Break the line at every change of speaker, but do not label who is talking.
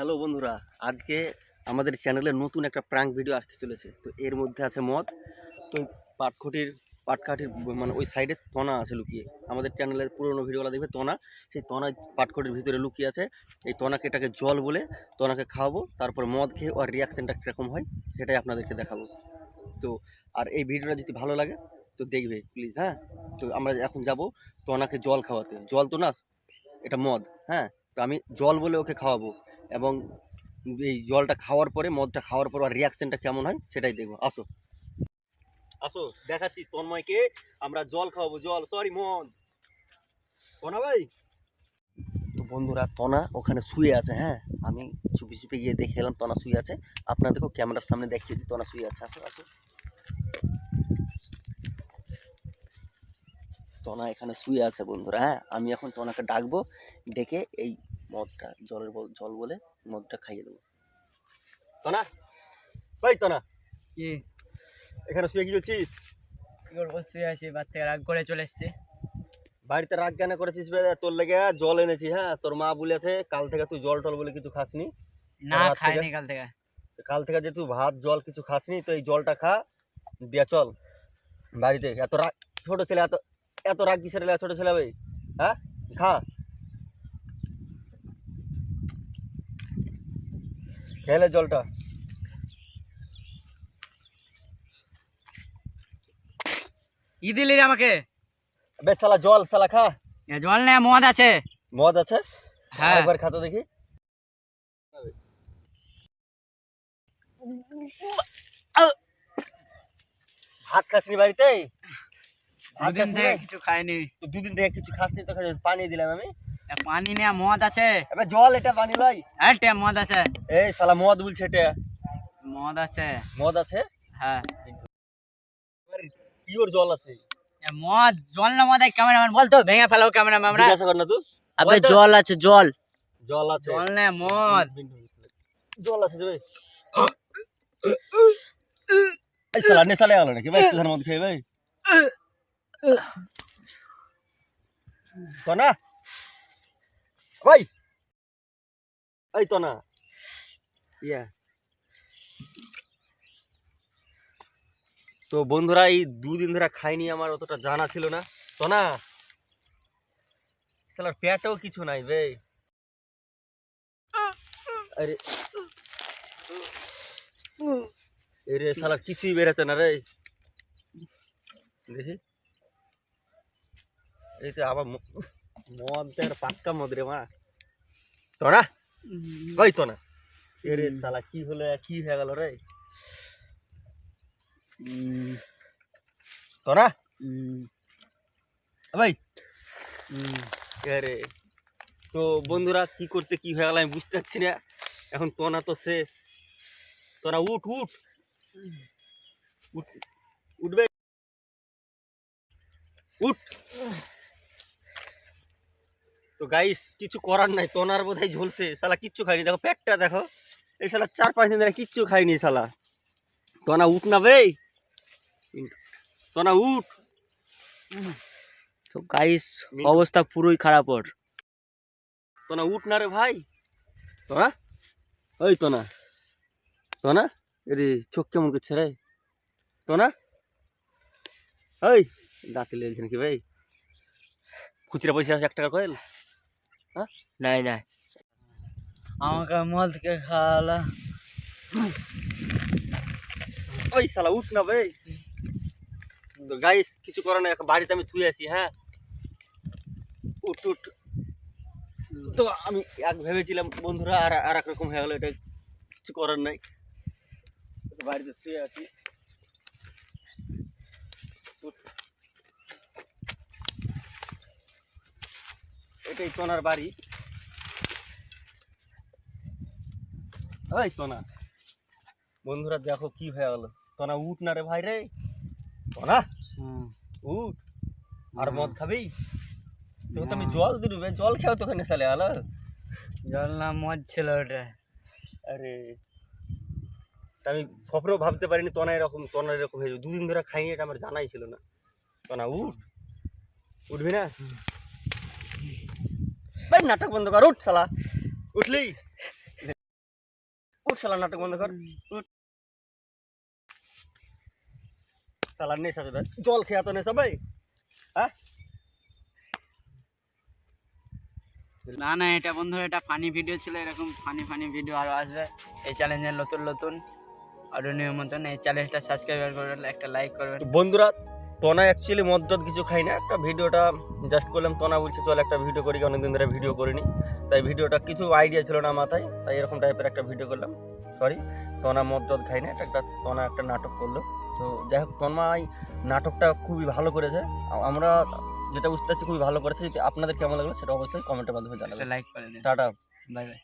Hello বন্ধুরা, আজকে আমাদের চ্যানেলে নতুন একটা প্রাঙ্ক ভিডিও আসতে চলেছে। তো এর মধ্যে আছে মদ, তো পাটখটির, পাটকাঠির মানে ওই সাইডে তনা আছে লুকিয়ে। আমাদের চ্যানেলের পুরোনো ভিডিওগুলো দেখবে তনা, সেই তনা পাটখটির ভিতরে লুকিয়ে আছে। এই তনাকে এটাকে জল বলে তনাকে খাওয়াবো, তারপর মদ খেয়ে ওর রিয়াকশানটা কীরকম হয় সেটাই আপনাদেরকে দেখাবো। তো, আর এই ভিডিওটা যদি ভালো লাগে, তো দেখবে প্লিজ হ্যাঁ? তো আমরা এখন যাব তনাকে জল খাওয়াতে। জল তো না, এটা মদ হ্যাঁ? তো আমি জল বলে ওকে খাওয়াবো। এবং এই জলটা খাওয়ার পরে মদটা খাওয়ার পর আর রিয়াকশনটা কেমন হয় সেটাই দেখব। আসো। আসো দেখাচ্ছি তন্ময়কে। আমরা জল খাওয়াবো জল। সরি মদ। তনা ভাই? তো বন্ধুরা তনা ওখানে শুয়ে আছে হ্যাঁ? আমি চুপি চুপি গিয়ে দেখে এলাম তনা শুয়ে আছে। আপনাদেরকেও ক্যামেরার সামনে দেখিয়ে দিই তনা শুয়ে আছে। আসো আসো। তনা এখানে শুয়ে আছে বন্ধুরা হ্যাঁ? আমি এখন তনাকে ডাকবো ডেকে এই মদটা জলের জল বলে মদটা খাইয়ে দেবো। তনা? ভাই তনা।
কি?
এখানে শুয়ে কি করছিস?
কি করব? শুয়ে আছি বাদ থেকে রাগ করে চলে এসছে।
বাড়িতে রাগ কেন করেছিস তোর লেগে জল এনেছি হ্যাঁ? তোর মা বলেছে কাল থেকে তুই জল টল বলে কিছু খাসনি।
না খাইনি কাল থেকে।
কাল থেকে যে তুই ভাত জল কিছু খাসনি তো এই জলটা খা দিয়া চল। বাড়িতে। এত রাগ ছোট ছেলে এত এত রাগ কিসের ছোট ছেলে ভাই? হ্যাঁ? খা। খেলে জলটা।
ই দিলি রে আমাকে?
বেশ শালা জল শালা খা।
এ জল নেই মদ আছে।
মদ আছে?
হ্যাঁ।
একবার খাতো দেখি। ভাত খাসনি বাড়িতে
দুদিন থেকে কিছু খাইনি।
দুদিন থেকে কিছু খাসনি তো পানি দিলাম আমি।
পানি নেই মদ আছে।
এবার জল এটা পানি লই
হ্যাঁ টে মদ আছে।
এই শালা মদ বলছে এটা।
মদ আছে।
মদ আছে?
হ্যাঁ।
পিওর জল আছে।
মদ জল না মদ ক্যামেরাম্যান বলতো ভেঙে ফেলাও ক্যামেরাম্যান আমরা
জিজ্ঞাসা কর না তুই
আবে জল আছে জল।
জল আছে।
জল নেই মদ।
জল আছে ভাই। এই শালা নেশা লেগে গেল নাকি ভাই? একটু মদ খেয়ে ভাই। তো না। ভাই। এই তো না। ইয়া। তো বন্ধুরা, এই দুদিন ধরে খাইনি, আমার অতটা জানা ছিল না। তো না। শালার পেটেও কিছু নাই ভাই আরে। এরে শালা কিছুই বেরোচ্ছে না রে। দেখি। এই তো আবার ম- মদ দেওয়ার পাক্কা মদ রে মা তোরা ওই তো না এরে শালা কি হলো কি হয়ে গেল রে তোরা ভাই আরে তো বন্ধুরা কি করতে কি হয়ে গেল আমি বুঝতে পারছি না এখন তোনা তো শেষ তোরা উঠ উঠ উঠবে উঠ তো গাইস কিছু করার নাই তোনার বোধহয় ঝলসে শালা কিচ্ছু খাইনি দেখো পেটটা দেখো। এই শালা চার পাঁচ দিন ধরে কিচ্ছু খাইনি শালা। তোনা উঠ না বে। তোনা উঠ।
তো গাইস অবস্থা পুরোই খারাপ ওর।
তোনা উঠ না রে ভাই। তোনা? ওই তোনা। তোনা? এরে চোখ কেমন করছে রে? তোনা? ওই দাঁতে লেগেছে নাকি ভাই খুচরা পয়সা আছে এক টাকা কয়েল
নাই নাই আমাকে মদ কে খাওয়ালা
ওই শালা উঠ না ভাই তো গাইস কিছু করে না এখন বাড়িতে আমি থুয়ে আছি হ্যাঁ উঠ উঠ তো আমি এক ভেবেছিলাম বন্ধুরা আর আর এক রকম হয়ে গেলো এটা কিছু করার নাই তো বাড়িতে শুয়ে আছি এটাই তোনার বাড়ি। ওই তোনা বন্ধুরা দেখো কি হয়ে গেল। তোনা উঠ না রে ভাই রে। তোনা উঠ। আর মদ খাবি? তোকে তো আমি জল দিলু বে জল খেয়েও তোকে নেশা লেগে গেল।
জল না মদ ছিল ওটা।
আরে। আমি স্বপ্নেও ভাবতে পারিনি তোনা এরকম তোনা এরকম হয়ে যাবে। দুদিন ধরে খাইনি এটা আমার জানাই ছিল না। তোনা উঠ। উঠবি না? ভাই নাটক বন্ধ কর উঠ শালা। উঠলি? উঠ শালা নাটক বন্ধ কর। উঠ। শালা নেশা চোদা জল খেয়া তো নেশা ভাই। হ্যাঁ?
না না এটা বন্ধু এটা ফানি ভিডিও ছিল এরকম ফানি ফানি ভিডিও আরও আসবে। এই চ্যালেঞ্জের নতুন নতুন। আরও নিয়ম মতন এই চ্যালেঞ্জটা সাবস্ক্রাইব করবেন একটা লাইক করবেন।
বন্ধুরা তনা অ্যাকচুয়ালি মদ টদ কিছু খাই না। একটা ভিডিওটা জাস্ট করলাম তনা বলছে চল একটা ভিডিও করি অনেকদিন ধরে ভিডিও করিনি। তাই ভিডিওটা কিছু আইডিয়া ছিল না মাথায় তাই এরকম টাইপের একটা ভিডিও করলাম। সরি তনা মদ টদ খাই না এটা একটা তনা একটা নাটক করল। তো যাই হোক তন্মা নাটকটা খুবই ভালো করেছে। আমরা যেটা বুঝতে পারছি খুবই ভালো করেছে। যদি আপনাদের কেমন লাগল সেটা অবশ্যই কমেন্টের মাধ্যমে জানাবেন।
লাইক করে
টাটা।
Bye bye